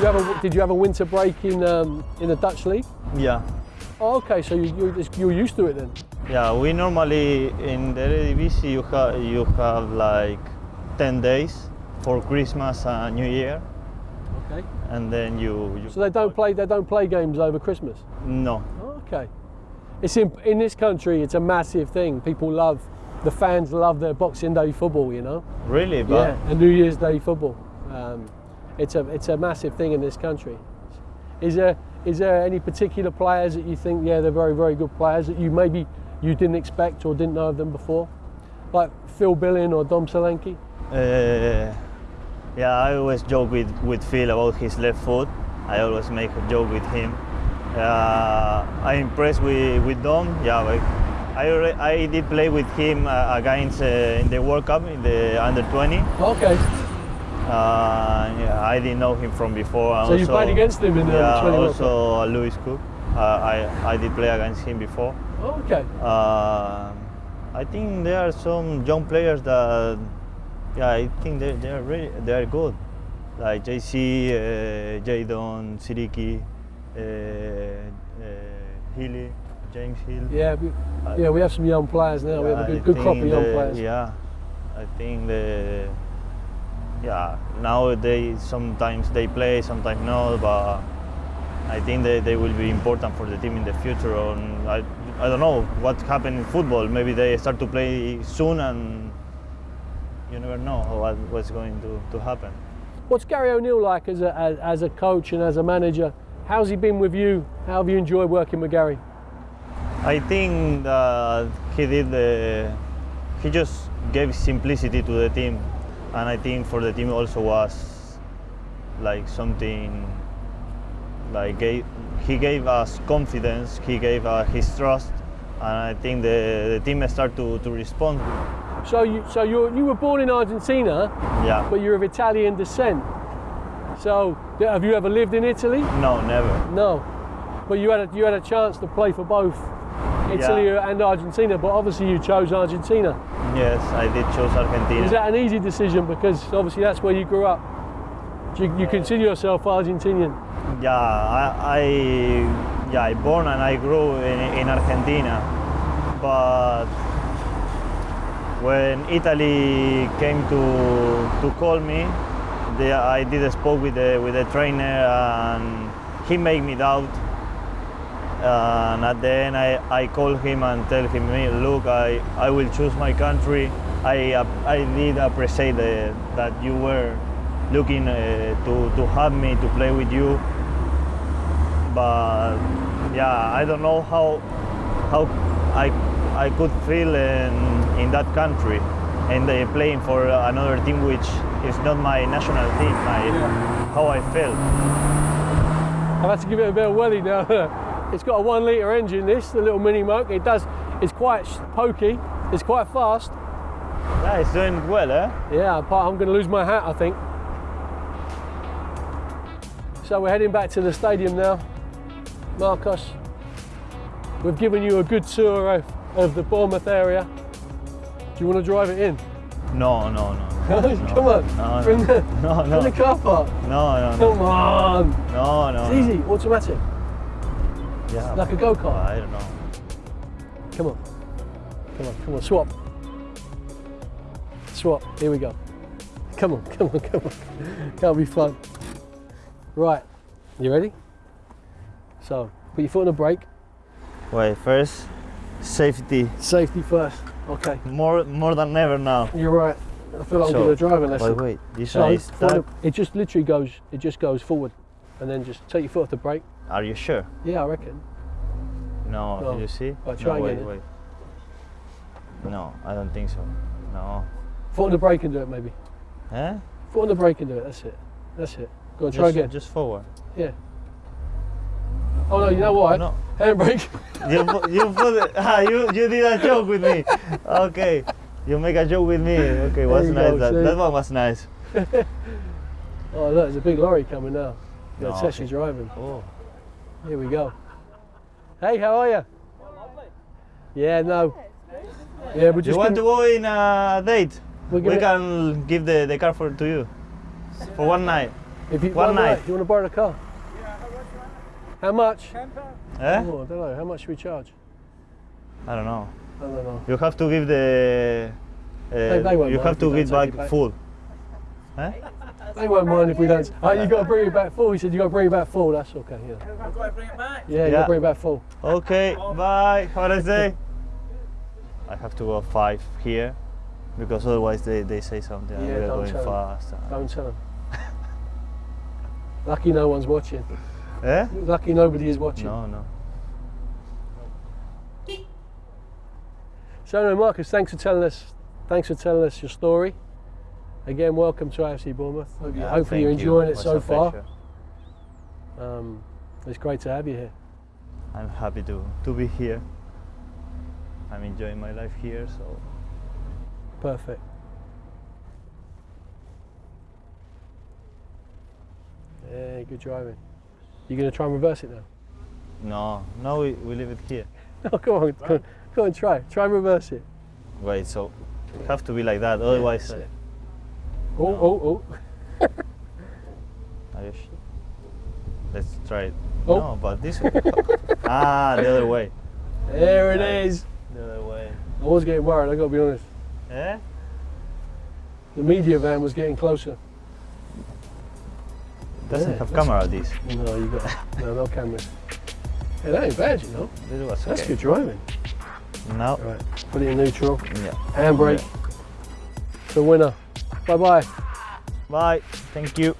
you have a, did you have a winter break in um, in the Dutch league? Yeah. Oh, okay, so you, you you're used to it then. Yeah, we normally in the Eredivisie you have you have like 10 days for Christmas and New Year, Okay. and then you, you So they don't play they don't play games over Christmas. no. Oh, okay. It's in in this country. It's a massive thing. People love the fans love their Boxing Day football. You know. Really, but Yeah, and New Year's Day football. Um, it's a it's a massive thing in this country. Is there is there any particular players that you think yeah they're very very good players that you maybe you didn't expect or didn't know of them before, like Phil Billing or Dom Solanke? Uh, yeah, I always joke with, with Phil about his left foot. I always make a joke with him. Uh, I'm impressed with, with Dom. Yeah, but I, alre- I did play with him uh, against uh, in the World Cup in the under 20. Okay, Uh, yeah, I didn't know him from before. so you played against him in the yeah, 20 also uh, Lewis Cook. Uh, I, I did play against him before. Oh, okay. Uh, I think there are some young players that, yeah, I think they they are really they are good, like JC, uh, Jaidon, Siriki, uh, uh, Healy, James Hill. Yeah, we, yeah, we have some young players now. We have a good, good crop of young the- players. Yeah, I think the yeah nowadays sometimes they play, sometimes not, but I think they, they will be important for the team in the future. And I, I don't know what happened in football. Maybe they start to play soon, and you never know what, what's going to, to happen. What's Gary O'Neill like as a as, as a coach and as a manager? How's he been with you? How have you enjoyed working with Gary? I think that he did the, he just gave simplicity to the team, and I think for the team also was like something like gave, he gave us confidence, he gave us his trust, and I think the, the team started to, to respond. So you so you you were born in Argentina, Yeah. but you're of Italian descent. So have you ever lived in Italy? No, never. No, but you had a, you had a chance to play for both Italy Yeah. and Argentina. But obviously you chose Argentina. Yes, I did choose Argentina. Is that an easy decision because obviously that's where you grew up? Do you, you consider yourself Argentinian? Yeah, I, I yeah I born and I grew in, in Argentina, but when Italy came to to call me, they, I did spoke with the with the trainer and he made me doubt. And at the end, I, I called him and tell him, "Hey, look, I, I will choose my country. I I did appreciate the, that you were looking uh, to to have me to play with you but yeah, I don't know how how I I could feel in in that country and uh, playing for another team which is not my national team. My how I felt. I've to give it a bit of welly now. it's got a one litre engine, this, the little mini moke. It does, it's quite pokey, it's quite fast. That is doing well, eh? Yeah, but I'm going to lose my hat, I think. So we're heading back to the stadium now. Marcos, we've given you a good tour of, of the Bournemouth area. Do you want to drive it in? No, no, no. Come on, No, no. the, No, from no. the car park. No, no, no. Come on, No, no. it's no. easy, automatic. Yeah, like a go-kart. I don't know. Come on, come on, come on, swap. Swap, here we go. Come on, come on, come on. That'll be fun. Right, you ready? So, put your foot on the brake. Wait, first safety Safety first. Okay, more more than ever now. you're right. I feel like I'm So, doing a driving lesson. Wait, wait. This So, one is foot on stuck. the- it just literally goes, it just goes forward. And then just take your foot off the brake. Are you sure? Yeah, I reckon. No, No. you see? Right, try no, wait, wait. No, I don't think so. No. Foot on the brake and do it maybe. Eh? Foot on the brake and do it, that's it. That's it. Go on, try just, again. Just forward. Yeah. Oh no, you know what? No. Handbrake. You you put it, ah, you you did a joke with me. Okay. You make a joke with me. Okay, was nice. go, that, see? that one was nice. Oh look, there's a big lorry coming now. Yeah, No, it's actually okay. driving. Oh. Here we go. Hey, how are you? Yeah, no. Yeah, You just want to go in a date? We can give the, the car for to you for one night. If you One night. you want to borrow the car? Yeah. How much? Eh? Oh, I don't know. How much should we charge? I don't know. I don't know. You have to give the. Uh, They- they you have to give back, back. full. Eh? They won't mind if we don't. Oh, you got to bring it back full. He said you got to bring it back full. That's okay. Yeah. I've got to bring it back. Yeah, you got to bring it back full. Okay, bye. Have a nice. I have to go five here because otherwise they, they say something. Yeah, we're don't going tell them. fast. Don't tell him. Lucky no one's watching. Eh? Lucky nobody is watching. No, no. So, no, Marcos, thanks for telling us. Thanks for telling us your story. Again, welcome to AFC Bournemouth. Hope you, Yeah, hopefully you're thank you. enjoying it so far. Um, it's great to have you here. I'm happy to, to be here. I'm enjoying my life here, so Perfect. Yeah, good driving. You are going to try and reverse it now? no, no, we, we leave it here. No, come on, come on, come on, try. Try and reverse it. Wait, so it have to be like that, otherwise. it. Oh, oh, oh. are you sure? Let's try it. Oh. No, but this way. ah, the other way. There it is. The other way. I was getting worried, i got to be honest. Eh? The media van was getting closer. Doesn't Yeah, have camera this. No, you got no, no cameras. Yeah, that ain't bad, you know. That's okay. good driving. No. Right, put it in neutral. yeah. Handbrake. The winner. Bye bye. Bye. Thank you.